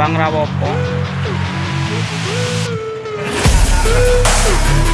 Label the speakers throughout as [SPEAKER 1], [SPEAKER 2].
[SPEAKER 1] gampang rawopo. Thank.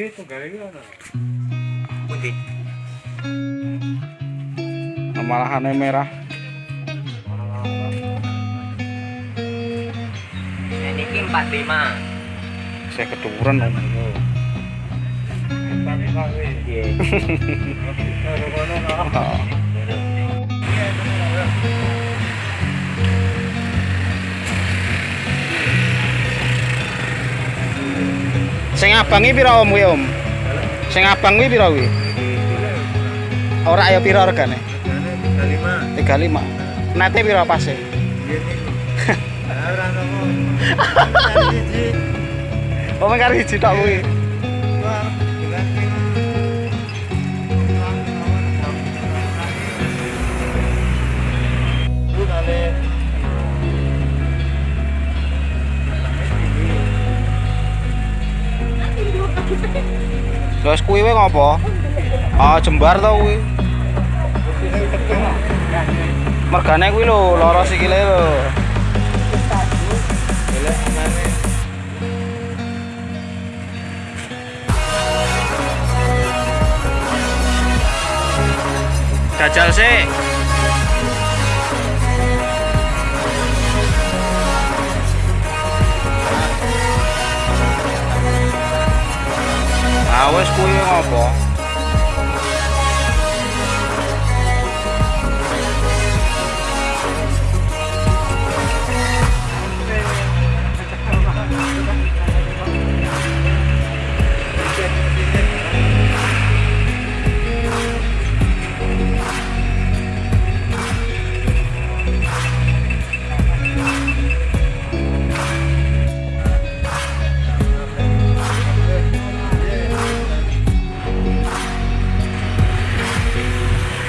[SPEAKER 2] Iki tunggal iki ono.
[SPEAKER 3] Pundi?
[SPEAKER 1] Malahane merah.
[SPEAKER 3] Ini ki 45.
[SPEAKER 1] Saya keduren om.
[SPEAKER 3] Iya.
[SPEAKER 1] Sing abang iki pira om kuwi om? Sing abang kuwi pira kuwi? Ora ayo pira regane?
[SPEAKER 2] Jane 35.
[SPEAKER 1] 35. Nete pira pase?
[SPEAKER 2] Ora ono.
[SPEAKER 1] Oh siji tok kuwi. Kuwi wae ngopo? Ah jembar to kuwi. Mergane kuwi lho lara sikile lho.
[SPEAKER 2] Golek mana?
[SPEAKER 1] Dajal sih. Ah wis kuwi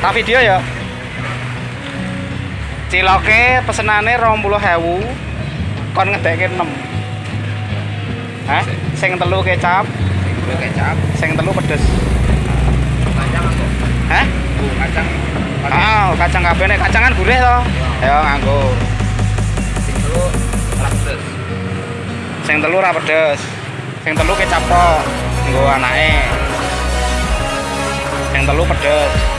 [SPEAKER 1] Tak video ya. Ciloke pesenane 20.000 kon ngedekke 6. Hah? Sing telu kecap,
[SPEAKER 3] Gue kecap.
[SPEAKER 1] sing telu pedes.
[SPEAKER 3] Kacang apa?
[SPEAKER 1] Hah?
[SPEAKER 3] Kacang.
[SPEAKER 1] Ah, kacang kabeh nek kacangan gurih to. Ayo nganggo.
[SPEAKER 3] Sing telu rak terus.
[SPEAKER 1] Sing telu ra pedes. Sing telu kecap tok. Nggo anake. Sing telu pedes.